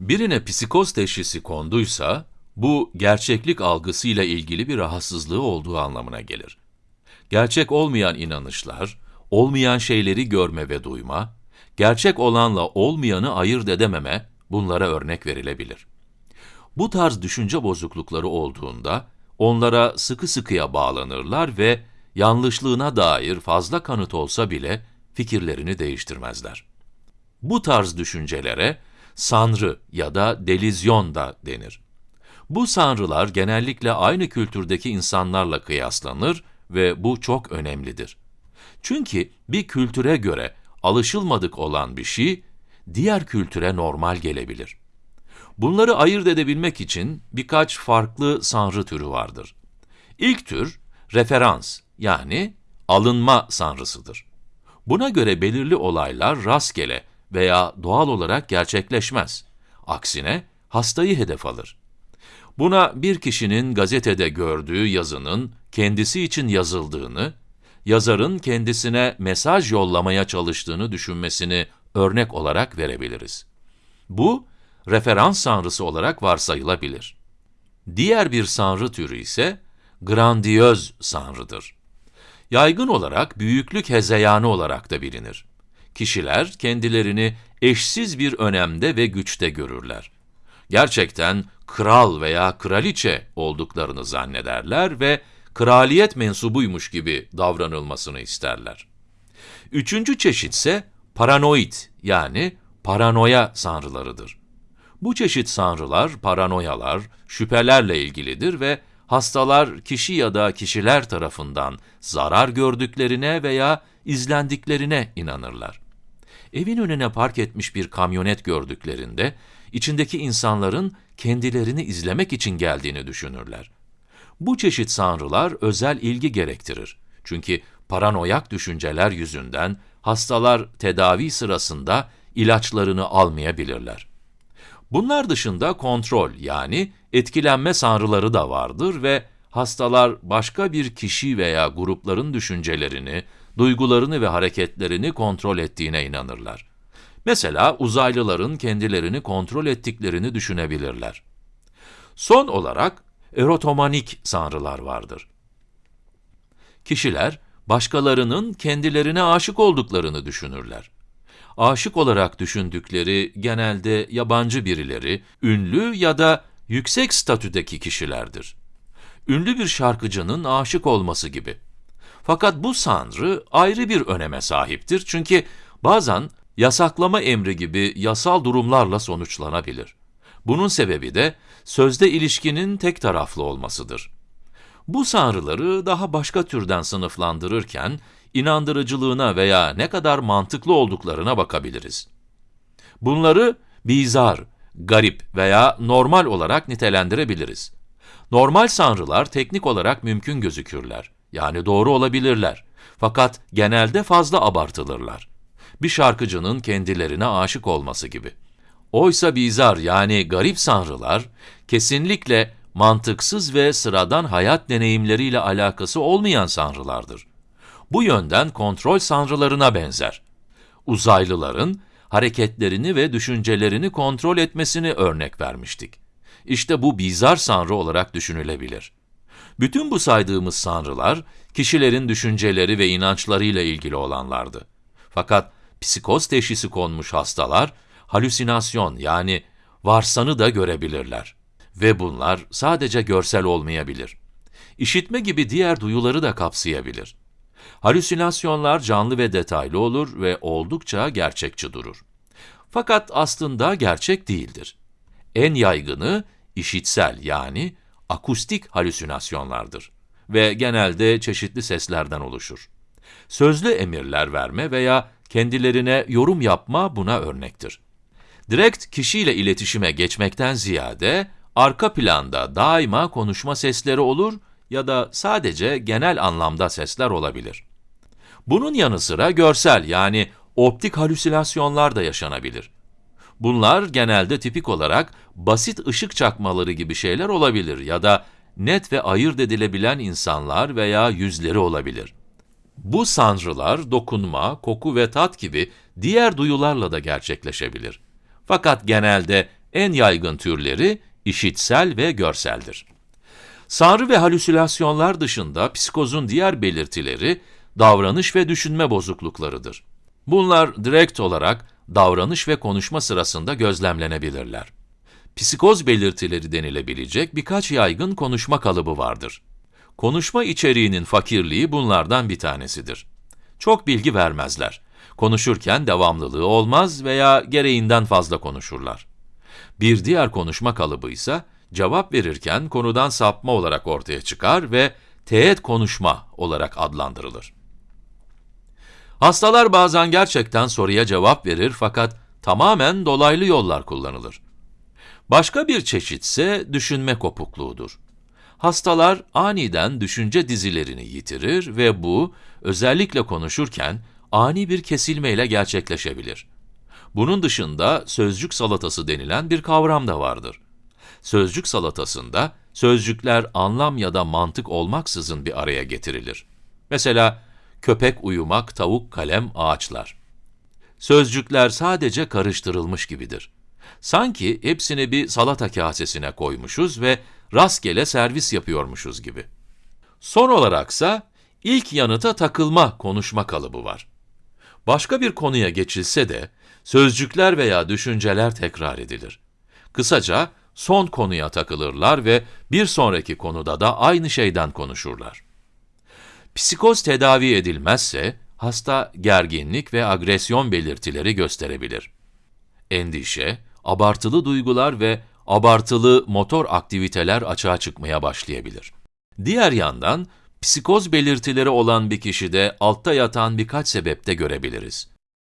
Birine psikoz teşhisi konduysa, bu gerçeklik algısıyla ilgili bir rahatsızlığı olduğu anlamına gelir. Gerçek olmayan inanışlar, olmayan şeyleri görme ve duyma, gerçek olanla olmayanı ayırt edememe, bunlara örnek verilebilir. Bu tarz düşünce bozuklukları olduğunda, onlara sıkı sıkıya bağlanırlar ve yanlışlığına dair fazla kanıt olsa bile fikirlerini değiştirmezler. Bu tarz düşüncelere sanrı ya da delizyon da denir. Bu sanrılar genellikle aynı kültürdeki insanlarla kıyaslanır ve bu çok önemlidir. Çünkü bir kültüre göre alışılmadık olan bir şey, diğer kültüre normal gelebilir. Bunları ayırt edebilmek için birkaç farklı sanrı türü vardır. İlk tür, referans yani alınma sanrısıdır. Buna göre belirli olaylar rastgele veya doğal olarak gerçekleşmez. Aksine hastayı hedef alır. Buna bir kişinin gazetede gördüğü yazının kendisi için yazıldığını, yazarın kendisine mesaj yollamaya çalıştığını düşünmesini örnek olarak verebiliriz. Bu, referans sanrısı olarak varsayılabilir. Diğer bir sanrı türü ise grandiyöz sanrıdır. Yaygın olarak büyüklük hezeyanı olarak da bilinir. Kişiler kendilerini eşsiz bir önemde ve güçte görürler. Gerçekten kral veya kraliçe olduklarını zannederler ve kraliyet mensubuymuş gibi davranılmasını isterler. Üçüncü çeşit ise paranoid yani paranoya sanrılarıdır. Bu çeşit sanrılar, paranoyalar, şüphelerle ilgilidir ve hastalar kişi ya da kişiler tarafından zarar gördüklerine veya izlendiklerine inanırlar. Evin önüne park etmiş bir kamyonet gördüklerinde, içindeki insanların kendilerini izlemek için geldiğini düşünürler. Bu çeşit sanrılar özel ilgi gerektirir. Çünkü paranoyak düşünceler yüzünden hastalar tedavi sırasında ilaçlarını almayabilirler. Bunlar dışında kontrol yani etkilenme sanrıları da vardır ve hastalar başka bir kişi veya grupların düşüncelerini, duygularını ve hareketlerini kontrol ettiğine inanırlar. Mesela uzaylıların kendilerini kontrol ettiklerini düşünebilirler. Son olarak erotomanik sanrılar vardır. Kişiler başkalarının kendilerine aşık olduklarını düşünürler. Aşık olarak düşündükleri genelde yabancı birileri, ünlü ya da yüksek statüdeki kişilerdir. Ünlü bir şarkıcının aşık olması gibi. Fakat bu sanrı ayrı bir öneme sahiptir çünkü bazen yasaklama emri gibi yasal durumlarla sonuçlanabilir. Bunun sebebi de sözde ilişkinin tek taraflı olmasıdır. Bu sanrıları daha başka türden sınıflandırırken, inandırıcılığına veya ne kadar mantıklı olduklarına bakabiliriz. Bunları bizar, garip veya normal olarak nitelendirebiliriz. Normal sanrılar teknik olarak mümkün gözükürler, yani doğru olabilirler. Fakat genelde fazla abartılırlar. Bir şarkıcının kendilerine aşık olması gibi. Oysa bizar yani garip sanrılar, kesinlikle mantıksız ve sıradan hayat deneyimleriyle alakası olmayan sanrılardır. Bu yönden kontrol sanrılarına benzer. Uzaylıların hareketlerini ve düşüncelerini kontrol etmesini örnek vermiştik. İşte bu bizar sanrı olarak düşünülebilir. Bütün bu saydığımız sanrılar, kişilerin düşünceleri ve inançlarıyla ilgili olanlardı. Fakat psikoz teşhisi konmuş hastalar, halüsinasyon yani varsanı da görebilirler. Ve bunlar sadece görsel olmayabilir. İşitme gibi diğer duyuları da kapsayabilir. Halüsinasyonlar canlı ve detaylı olur ve oldukça gerçekçi durur. Fakat aslında gerçek değildir. En yaygını işitsel yani akustik halüsinasyonlardır ve genelde çeşitli seslerden oluşur. Sözlü emirler verme veya kendilerine yorum yapma buna örnektir. Direkt kişiyle iletişime geçmekten ziyade, arka planda daima konuşma sesleri olur ya da sadece genel anlamda sesler olabilir. Bunun yanı sıra görsel yani optik halüsinasyonlar da yaşanabilir. Bunlar genelde tipik olarak basit ışık çakmaları gibi şeyler olabilir ya da net ve ayırt edilebilen insanlar veya yüzleri olabilir. Bu sanrılar dokunma, koku ve tat gibi diğer duyularla da gerçekleşebilir. Fakat genelde En yaygın türleri işitsel ve görseldir. Sanrı ve halüsinasyonlar dışında psikozun diğer belirtileri davranış ve düşünme bozukluklarıdır. Bunlar direkt olarak davranış ve konuşma sırasında gözlemlenebilirler. Psikoz belirtileri denilebilecek birkaç yaygın konuşma kalıbı vardır. Konuşma içeriğinin fakirliği bunlardan bir tanesidir. Çok bilgi vermezler. Konuşurken devamlılığı olmaz veya gereğinden fazla konuşurlar. Bir diğer konuşma kalıbı ise cevap verirken konudan sapma olarak ortaya çıkar ve teğet konuşma olarak adlandırılır. Hastalar bazen gerçekten soruya cevap verir fakat tamamen dolaylı yollar kullanılır. Başka bir çeşit ise düşünme kopukluğudur. Hastalar aniden düşünce dizilerini yitirir ve bu, özellikle konuşurken, ani bir kesilmeyle gerçekleşebilir. Bunun dışında sözcük salatası denilen bir kavram da vardır. Sözcük salatasında, sözcükler anlam ya da mantık olmaksızın bir araya getirilir. Mesela, köpek uyumak, tavuk, kalem, ağaçlar. Sözcükler sadece karıştırılmış gibidir. Sanki hepsini bir salata kasesine koymuşuz ve rastgele servis yapıyormuşuz gibi. Son olaraksa, ilk yanıta takılma konuşma kalıbı var. Başka bir konuya geçilse de, sözcükler veya düşünceler tekrar edilir. Kısaca, son konuya takılırlar ve bir sonraki konuda da aynı şeyden konuşurlar. Psikoz tedavi edilmezse, hasta gerginlik ve agresyon belirtileri gösterebilir. Endişe, abartılı duygular ve abartılı motor aktiviteler açığa çıkmaya başlayabilir. Diğer yandan, psikoz belirtileri olan bir kişide altta yatan birkaç sebepte görebiliriz.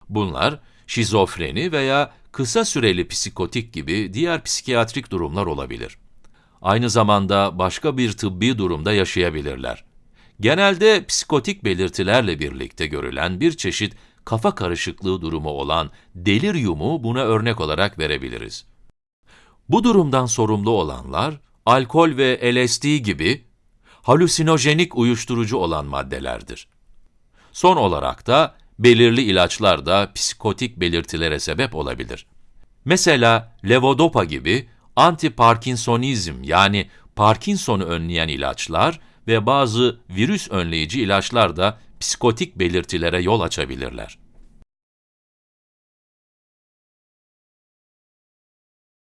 Bunlar, şizofreni veya kısa süreli psikotik gibi diğer psikiyatrik durumlar olabilir. Aynı zamanda başka bir tıbbi durumda yaşayabilirler. Genelde psikotik belirtilerle birlikte görülen bir çeşit kafa karışıklığı durumu olan deliryumu buna örnek olarak verebiliriz. Bu durumdan sorumlu olanlar, alkol ve LSD gibi halüsinojenik uyuşturucu olan maddelerdir. Son olarak da belirli ilaçlar da psikotik belirtilere sebep olabilir. Mesela levodopa gibi anti-Parkinsonizm yani Parkinson'u önleyen ilaçlar ve bazı virüs önleyici ilaçlar da psikotik belirtilere yol açabilirler.